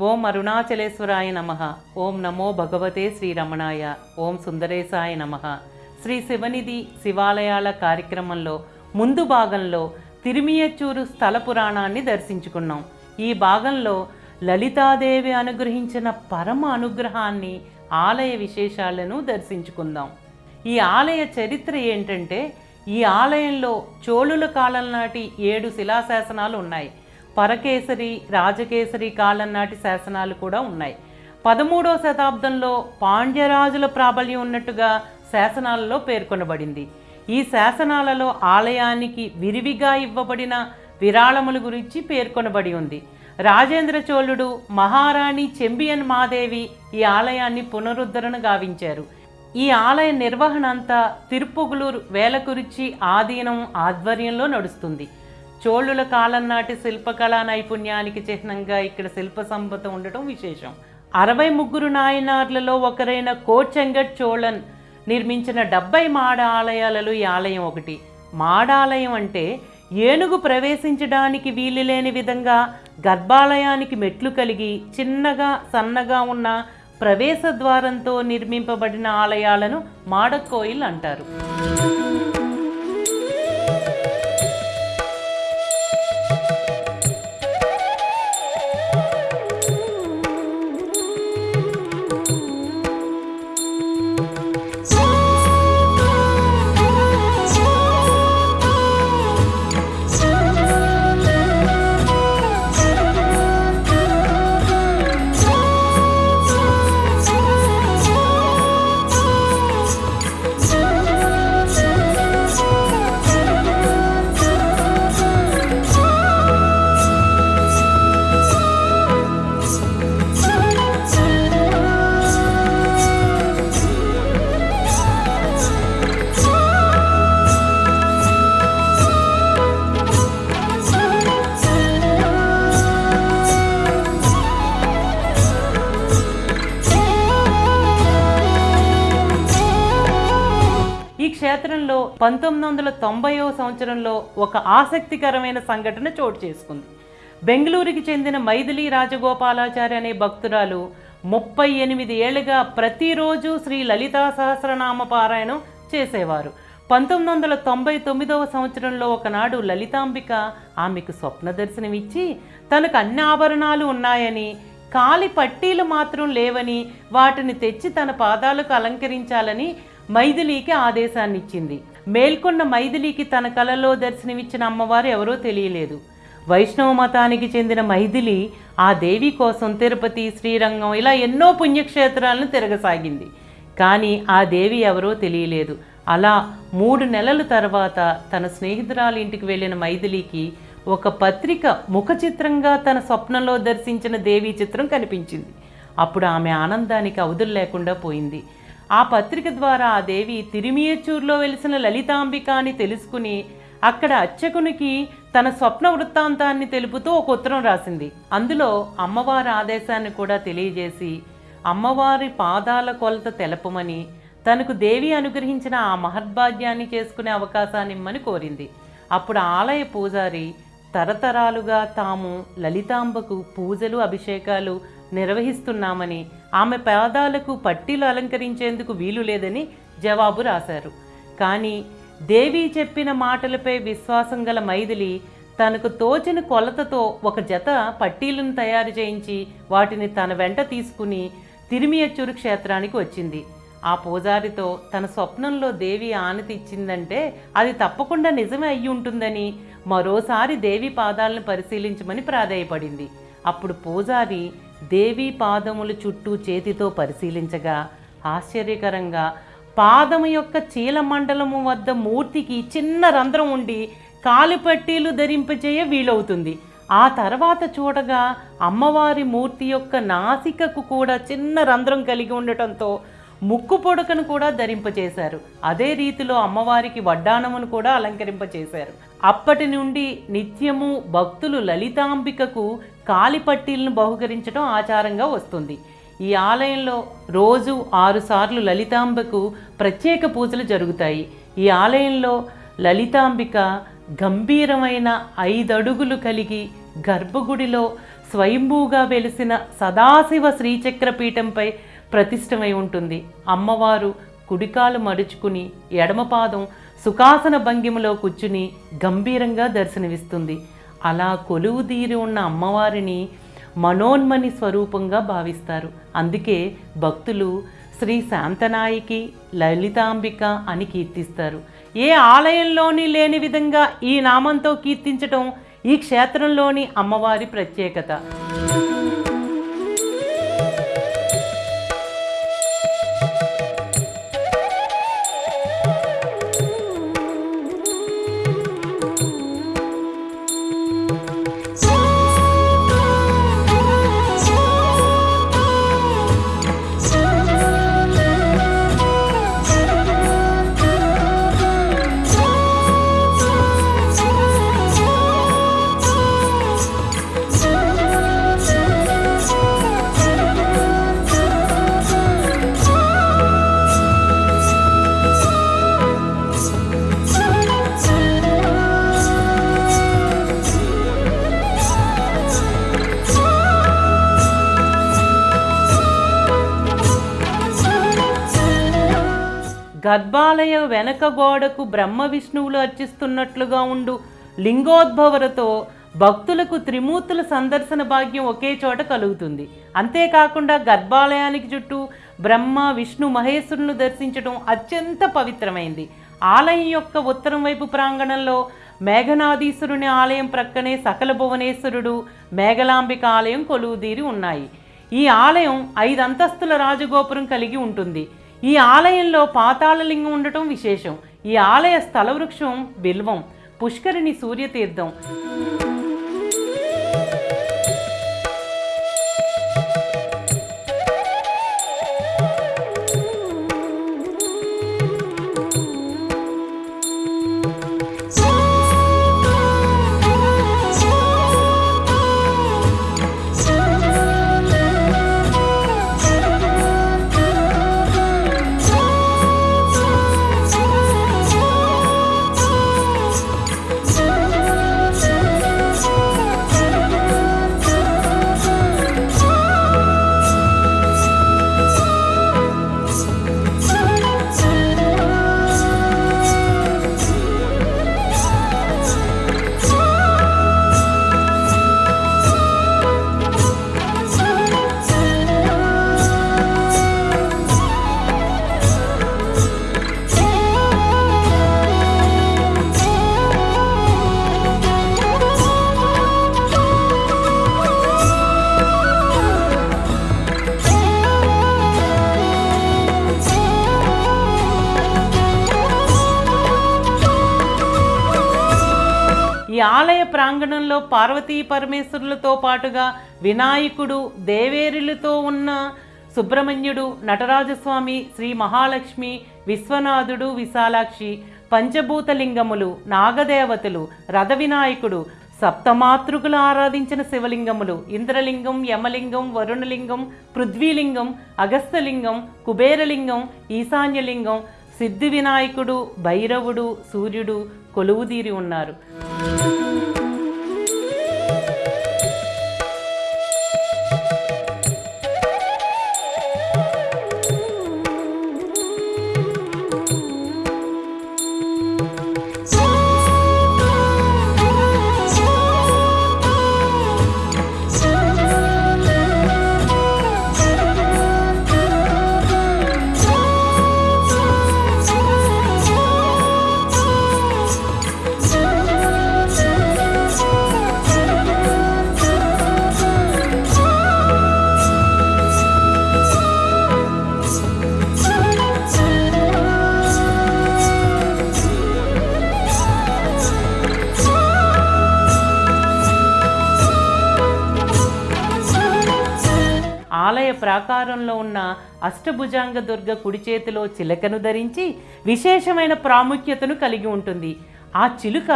ఓం అరుణాచలేశ్వరాయ నమ. ఓం నమో భగవతే శ్రీరమణాయ. ఓం సుందరేశాయ నమ. శ్రీ శివనిధి శివాలయాల కార్యక్రమంలో ముందు భాగంలో తిరుమియచ్చూరు స్థల పురాణాన్ని దర్శించుకున్నాం. ఈ భాగంలో లలితాదేవి అనుగ్రహించిన పరమ అనుగ్రహాన్ని ఆలయ విశేషాలను దర్శించుకుందాం. ఈ ఆలయ చరిత్ర ఏంటంటే ఈ ఆలయంలో చోళుల కాలం నాటి ఏడు శిలాశాసనాలు ఉన్నాయి. పరకేసరి రాజకేసరి కాలం నాటి శాసనాలు కూడా ఉన్నాయి. పదమూడవ శతాబ్దంలో పాండ్యరాజుల ప్రాబల్యం ఉన్నట్టుగా శాసనాలలో పేర్కొనబడింది. ఈ శాసనాలలో ఆలయానికి విరివిగా ఇవ్వబడిన విరాళముల గురించి పేర్కొనబడి ఉంది. రాజేంద్ర చోళుడు మహారాణి చెంబియన్ మాదేవి ఈ ఆలయాన్ని పునరుద్ధరణ గావించారు. ఈ ఆలయ నిర్వహణ అంతా తిరుపుగులూరు వేలకురిచి ఆధీనం ఆధ్వర్యంలో నడుస్తుంది. చోళుల కాలం నాటి శిల్పకళా నైపుణ్యానికి చిహ్నంగా ఇక్కడ శిల్ప సంపద ఉండటం విశేషం. అరవై ముగ్గురు నాయనార్లలో ఒకరైన కోచెంగట్ చోళన్ నిర్మించిన డెబ్బై మాడ ఆలయాలలో ఈ ఆలయం ఒకటి. మాడాలయం అంటే ఏనుగు ప్రవేశించడానికి వీలు లేని విధంగా గర్భాలయానికి మెట్లు కలిగి చిన్నగా సన్నగా ఉన్న ప్రవేశ ద్వారంతో నిర్మింపబడిన ఆలయాలను మాడకోయిల్ అంటారు. పంతొమ్మిది వందల తొంభైవ సంవత్సరంలో ఒక ఆసక్తికరమైన సంఘటన చోటు చేసుకుంది. బెంగళూరుకి చెందిన మైథిలి రాజగోపాలాచారి అనే భక్తురాలు ముప్పై ఎనిమిది ఏళ్ళుగా ప్రతిరోజు శ్రీ లలితా సహస్రనామ పారాయణం చేసేవారు. పంతొమ్మిది వందల తొంభై తొమ్మిదవ సంవత్సరంలో ఒకనాడు లలితాంబిక ఆమెకు స్వప్న దర్శనమిచ్చి తనకు అన్ని ఆభరణాలు ఉన్నాయని కాలి పట్టీలు మాత్రం లేవని వాటిని తెచ్చి తన పాదాలకు అలంకరించాలని మైథిలీకి ఆదేశాన్ని ఇచ్చింది మేల్కొన్న మైథిలికి తన కలలో దర్శనమిచ్చిన అమ్మవారు ఎవరో తెలియలేదు. వైష్ణవ మతానికి చెందిన మైథిలి ఆ దేవి కోసం తిరుపతి శ్రీరంగం ఇలా ఎన్నో పుణ్యక్షేత్రాలను తిరగసాగింది. కానీ ఆ దేవి ఎవరో తెలియలేదు. అలా మూడు నెలల తర్వాత తన స్నేహితురాలి ఇంటికి వెళ్ళిన మైథిలికి ఒక పత్రిక ముఖ చిత్రంగా తన స్వప్నంలో దర్శించిన దేవి చిత్రం కనిపించింది. అప్పుడు ఆమె ఆనందానికి అవధులు లేకుండా పోయింది. ఆ పత్రిక ద్వారా ఆ దేవి తిరిమియచ్చూరులో వెలిసిన లలితాంబిక అని తెలుసుకుని అక్కడ అర్చకునికి తన స్వప్న వృత్తాంతాన్ని తెలుపుతూ ఒక ఉత్తరం రాసింది. అందులో అమ్మవారి ఆదేశాన్ని కూడా తెలియజేసి అమ్మవారి పాదాల కొలత తెలపమని తనకు దేవి అనుగ్రహించిన ఆ మహద్భాగ్యాన్ని చేసుకునే అవకాశాన్ని ఇమ్మని కోరింది. అప్పుడు ఆలయ పూజారి తరతరాలుగా తాము లలితాంబకు పూజలు అభిషేకాలు నిర్వహిస్తున్నామని ఆమె పాదాలకు పట్టీలు అలంకరించేందుకు వీలు లేదని జవాబు రాశారు. కానీ దేవి చెప్పిన మాటలపై విశ్వాసం గల మైథిలి తనకు తోచిన కొలతతో ఒక జత పట్టీలను తయారు చేయించి వాటిని తన వెంట తీసుకుని తిరిమియచ్చూరు క్షేత్రానికి వచ్చింది. ఆ పూజారితో తన స్వప్నంలో దేవి ఆనతి ఇచ్చిందంటే అది తప్పకుండా నిజమే అయ్యి ఉంటుందని మరోసారి దేవి పాదాలను పరిశీలించమని ప్రాధేయపడింది. అప్పుడు పూజారి దేవి పాదముల చుట్టూ చేతితో పరిశీలించగా ఆశ్చర్యకరంగా పాదము యొక్క చీలమండలము వద్ద మూర్తికి చిన్న రంధ్రం ఉండి కాలిపట్టీలు ధరింపచేయ వీలవుతుంది. ఆ తర్వాత చూడగా అమ్మవారి మూర్తి యొక్క నాసికకు కూడా చిన్న రంధ్రం కలిగి ఉండటంతో ముక్కు పొడకను కూడా ధరింపచేశారు అదే రీతిలో అమ్మవారికి వడ్డానమును కూడా అలంకరింపచేశారు అప్పటి నుండి నిత్యము భక్తులు లలితాంబికకు కాలిపట్టీలను బహుకరించడం ఆచారంగా వస్తుంది. ఈ ఆలయంలో రోజు ఆరుసార్లు లలితాంబకు ప్రత్యేక పూజలు జరుగుతాయి. ఈ ఆలయంలో లలితాంబిక గంభీరమైన ఐదడుగులు కలిగి గర్భగుడిలో స్వయంభూగా వెలిసిన సదాశివ శ్రీచక్రపీఠంపై ప్రతిష్టమై ఉంటుంది. అమ్మవారు కుడికాలు మడుచుకుని ఎడమపాదం సుఖాసన భంగిమలో కూర్చుని గంభీరంగా దర్శనమిస్తుంది. అలా కొలువుదీరి ఉన్న అమ్మవారిని మనోన్మని స్వరూపంగా భావిస్తారు. అందుకే భక్తులు శ్రీ శాంతనాయికి లలితాంబిక అని కీర్తిస్తారు. ఏ ఆలయంలోని లేని విధంగా ఈ నామంతో కీర్తించటం ఈ క్షేత్రంలోని అమ్మవారి ప్రత్యేకత. గర్భాలయ వెనక గోడకు బ్రహ్మ విష్ణువులు అర్చిస్తున్నట్లుగా ఉండు. లింగోద్భవరతో భక్తులకు త్రిమూర్తుల సందర్శన భాగ్యం ఒకే చోట కలుగుతుంది. అంతేకాకుండా గర్భాలయానికి చుట్టూ బ్రహ్మ విష్ణు మహేశ్వరులను దర్శించడం అత్యంత పవిత్రమైంది. ఆలయం యొక్క ఉత్తరం వైపు ప్రాంగణంలో మేఘనాధీశ్వరుని ఆలయం ప్రక్కనే సకల భువనేశ్వరుడు మేఘలాంబిక ఆలయం కొలువుదీరి ఉన్నాయి. ఈ ఆలయం ఐదు అంతస్తుల రాజగోపురం కలిగి ఉంటుంది. ఈ ఆలయంలో పాతాళలింగం ఉండటం విశేషం. ఈ ఆలయ స్థలవృక్షం బిల్వం. పుష్కరిణి సూర్యతీర్థం. పార్వతీ పరమేశ్వరులతో పాటుగా వినాయకుడు దేవేరులతో ఉన్న సుబ్రహ్మణ్యుడు నటరాజస్వామి శ్రీ మహాలక్ష్మి విశ్వనాథుడు విశాలాక్షి పంచభూతలింగములు నాగదేవతలు రథ వినాయకుడు సప్తమాతృకులు ఆరాధించిన శివలింగములు ఇంద్రలింగం యమలింగం వరుణలింగం పృథ్వీలింగం అగస్త్యలింగం కుబేరలింగం ఈశాన్యలింగం సిద్ధి వినాయకుడు భైరవుడు సూర్యుడు కొలువుదీరి ఉన్నారు. ప్రాకారంలో ఉన్న అష్టభుజాంగ దుర్గ కుడి చేతిలో చిలకను ధరించి విశేషమైన ప్రాముఖ్యతను కలిగి ఉంటుంది. ఆ చిలుక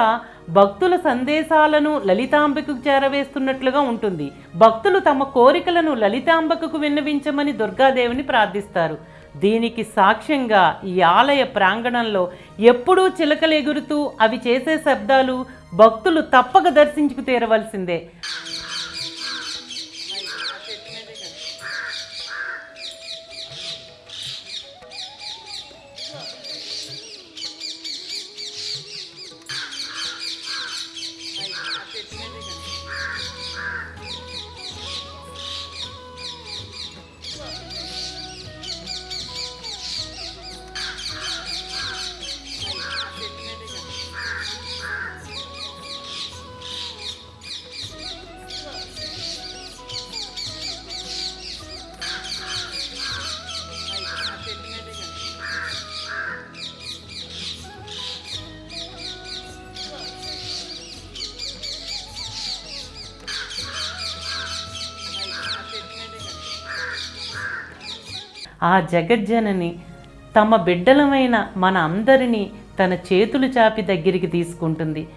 భక్తుల సందేశాలను లలితాంబకు చేరవేస్తున్నట్లుగా ఉంటుంది. భక్తులు తమ కోరికలను లలితాంబకు విన్నవించమని దుర్గాదేవిని ప్రార్థిస్తారు. దీనికి సాక్ష్యంగా ఈ ఆలయ ప్రాంగణంలో ఎప్పుడూ చిలకలు ఎగురుతూ అవి చేసే శబ్దాలు భక్తులు తప్పక దర్శించుకు తీరవలసిందే. ఆ జగజ్జనని తమ బిడ్డలమైన మన అందరినీ తన చేతులు చాపి దగ్గరికి తీసుకుంటుంది.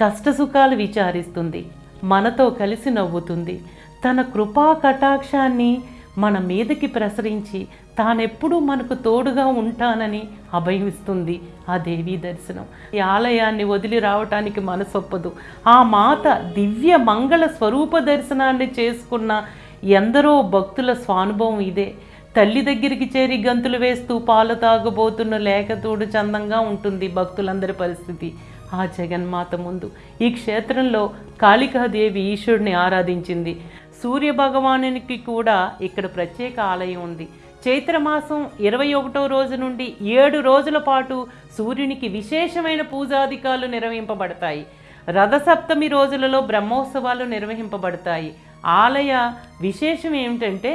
కష్టసుఖాలు విచారిస్తుంది. మనతో కలిసి నవ్వుతుంది. తన కృపా కటాక్షాన్ని మన మీదకి ప్రసరించి తానెప్పుడూ మనకు తోడుగా ఉంటానని అభయమిస్తుంది ఆ దేవీ దర్శనం. ఈ ఆలయాన్ని వదిలి రావటానికి మనసొప్పదు. ఆ మాత దివ్య మంగళ స్వరూప దర్శనాన్ని చేసుకున్న ఎందరో భక్తుల స్వానుభవం ఇదే. తల్లి దగ్గరికి చేరి గంతులు వేస్తూ పాలు తాగబోతున్న లేఖతోడు చందంగా ఉంటుంది భక్తులందరి పరిస్థితి. ఆ జగన్మాత ముందు ఈ క్షేత్రంలో కాళికాదేవి ఈశ్వరుని ఆరాధించింది. సూర్య భగవానునికి కూడా ఇక్కడ ప్రత్యేక ఆలయం ఉంది. చైత్రమాసం ఇరవై ఒకటో రోజు నుండి ఏడు రోజుల పాటు సూర్యునికి విశేషమైన పూజాధికాలు నిర్వహింపబడతాయి. రథసప్తమి రోజులలో బ్రహ్మోత్సవాలు నిర్వహింపబడతాయి. ఆలయ విశేషం ఏమిటంటే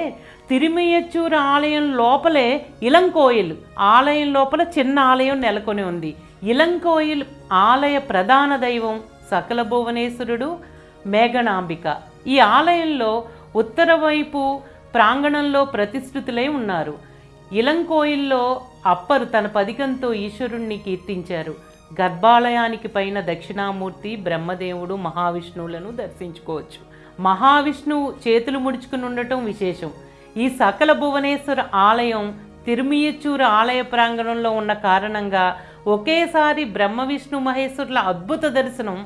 తిరుమయచ్చూరు ఆలయం లోపలే ఇలంకోయిల్ ఆలయం లోపల చిన్న ఆలయం నెలకొని ఉంది. ఇలంకోయిల్ ఆలయ ప్రధాన దైవం సకల భువనేశ్వరుడు మేఘనాంబిక. ఈ ఆలయంలో ఉత్తర వైపు ప్రాంగణంలో ప్రతిష్ఠితులై ఉన్నారు. ఇలంకోయిల్లో అప్పరు తన పదికంతో ఈశ్వరుణ్ణి కీర్తించారు. గర్భాలయానికి పైన దక్షిణామూర్తి బ్రహ్మదేవుడు మహావిష్ణువులను దర్శించుకోవచ్చు. మహావిష్ణువు చేతులు ముడుచుకుని ఉండటం విశేషం. ఈ సకల భువనేశ్వర ఆలయం తిరుమియచూరు ఆలయ ప్రాంగణంలో ఉన్న కారణంగా ఒకేసారి బ్రహ్మ విష్ణు మహేశ్వరుల అద్భుత దర్శనం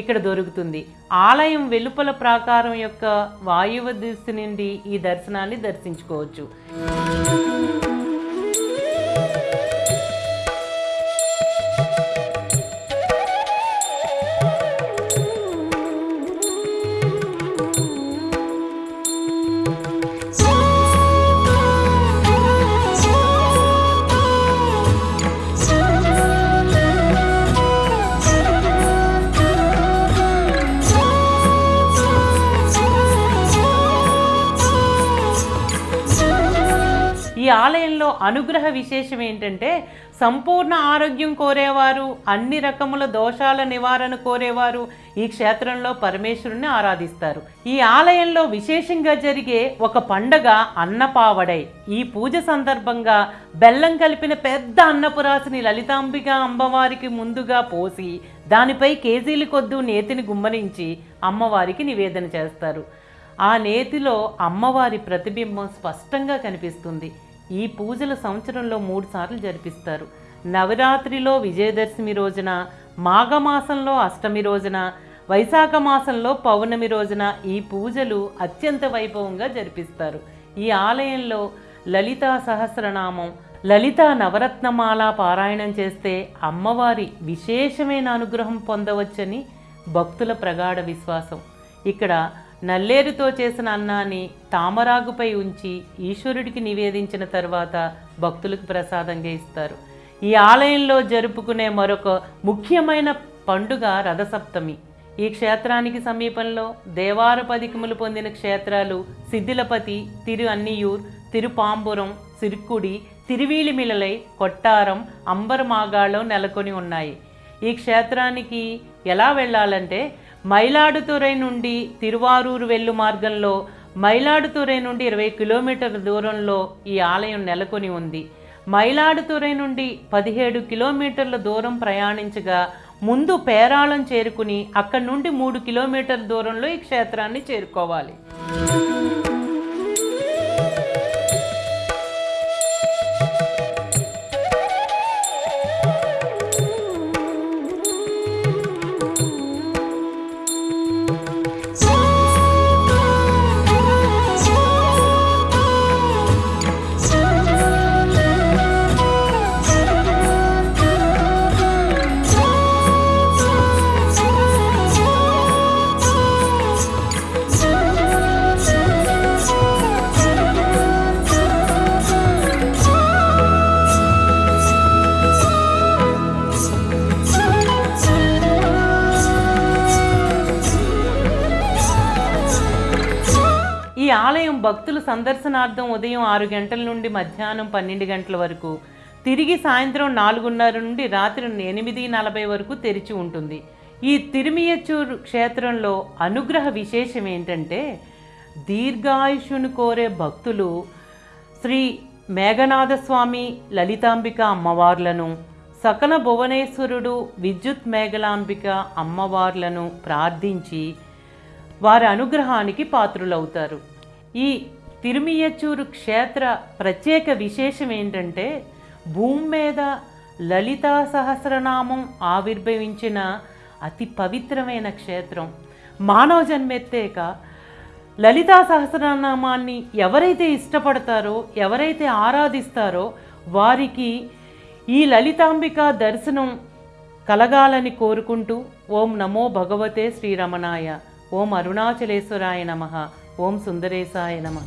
ఇక్కడ దొరుకుతుంది. ఆలయం వెలుపల ప్రాకారం యొక్క వాయువ దిశ నుండి ఈ దర్శనాన్ని దర్శించుకోవచ్చు. అనుగ్రహ విశేషం ఏంటంటే సంపూర్ణ ఆరోగ్యం కోరేవారు అన్ని రకముల దోషాల నివారణ కోరేవారు ఈ క్షేత్రంలో పరమేశ్వరుని ఆరాధిస్తారు. ఈ ఆలయంలో విశేషంగా జరిగే ఒక పండగ అన్నపావడై. ఈ పూజ సందర్భంగా బెల్లం కలిపిన పెద్ద అన్నపురాశిని లలితాంబిక అమ్మవారికి ముందుగా పోసి దానిపై కేజీలు కొద్దు నేతిని గుమ్మరించి అమ్మవారికి నివేదన చేస్తారు. ఆ నేతిలో అమ్మవారి ప్రతిబింబం స్పష్టంగా కనిపిస్తుంది. ఈ పూజలు సంవత్సరంలో మూడు సార్లు జరిపిస్తారు. నవరాత్రిలో విజయదశమి రోజున మాఘమాసంలో అష్టమి రోజున వైశాఖ మాసంలో పౌర్ణమి రోజున ఈ పూజలు అత్యంత వైభవంగా జరిపిస్తారు. ఈ ఆలయంలో లలితా సహస్రనామం లలిత నవరత్నమాల పారాయణం చేస్తే అమ్మవారి విశేషమైన అనుగ్రహం పొందవచ్చని భక్తుల ప్రగాఢ విశ్వాసం. ఇక్కడ నల్లేరుతో చేసిన అన్నాన్ని తామరాగుపై ఉంచి ఈశ్వరుడికి నివేదించిన తర్వాత భక్తులకు ప్రసాదంగా ఇస్తారు ఈ ఆలయంలో జరుపుకునే మరొక ముఖ్యమైన పండుగ రథసప్తమి. ఈ క్షేత్రానికి సమీపంలో దేవార పదికములు పొందిన క్షేత్రాలు సిద్ధిలపతి తిరు అన్నియూర్ తిరుపాంబురం సిరుక్కుడి తిరువీలిమిలలై కొట్టారం అంబరమాగాలో నెలకొని ఉన్నాయి. ఈ క్షేత్రానికి ఎలా వెళ్ళాలంటే మైలాడుతురై నుండి తిరువారూరు వెళ్ళు మార్గంలో మైలాడుతురై నుండి ఇరవై కిలోమీటర్ల దూరంలో ఈ ఆలయం నెలకొని ఉంది. మైలాడుతురై నుండి పదిహేడు కిలోమీటర్ల దూరం ప్రయాణించగా ముందు పేరాళం చేరుకుని అక్కడి నుండి మూడు కిలోమీటర్ల దూరంలో ఈ క్షేత్రాన్ని చేరుకోవాలి. ఆలయం భక్తుల సందర్శనార్థం ఉదయం ఆరు గంటల నుండి మధ్యాహ్నం పన్నెండు గంటల వరకు తిరిగి సాయంత్రం నాలుగున్నర నుండి రాత్రి ఎనిమిది నలభై వరకు తెరిచి ఉంటుంది. ఈ తిరుమియచూరు క్షేత్రంలో అనుగ్రహ విశేషం ఏంటంటే దీర్ఘాయుషును కోరే భక్తులు శ్రీ మేఘనాథస్వామి లలితాంబిక అమ్మవార్లను సకల భువనేశ్వరుడు విద్యుత్ మేఘలాంబిక అమ్మవార్లను ప్రార్థించి వారి అనుగ్రహానికి పాత్రులవుతారు. ఈ తిరుమియచూరు క్షేత్ర ప్రత్యేక విశేషం ఏంటంటే భూమి మీద లలితా సహస్రనామం ఆవిర్భవించిన అతి పవిత్రమైన క్షేత్రం. మానవ జన్మెత్తేక లలితా సహస్రనామాన్ని ఎవరైతే ఇష్టపడతారో ఎవరైతే ఆరాధిస్తారో వారికి ఈ లలితాంబిక దర్శనం కలగాలని కోరుకుంటూ ఓం నమో భగవతే శ్రీరమణాయ ఓం అరుణాచలేశ్వరాయ నమః. ఓం సుందరేశాయ నమ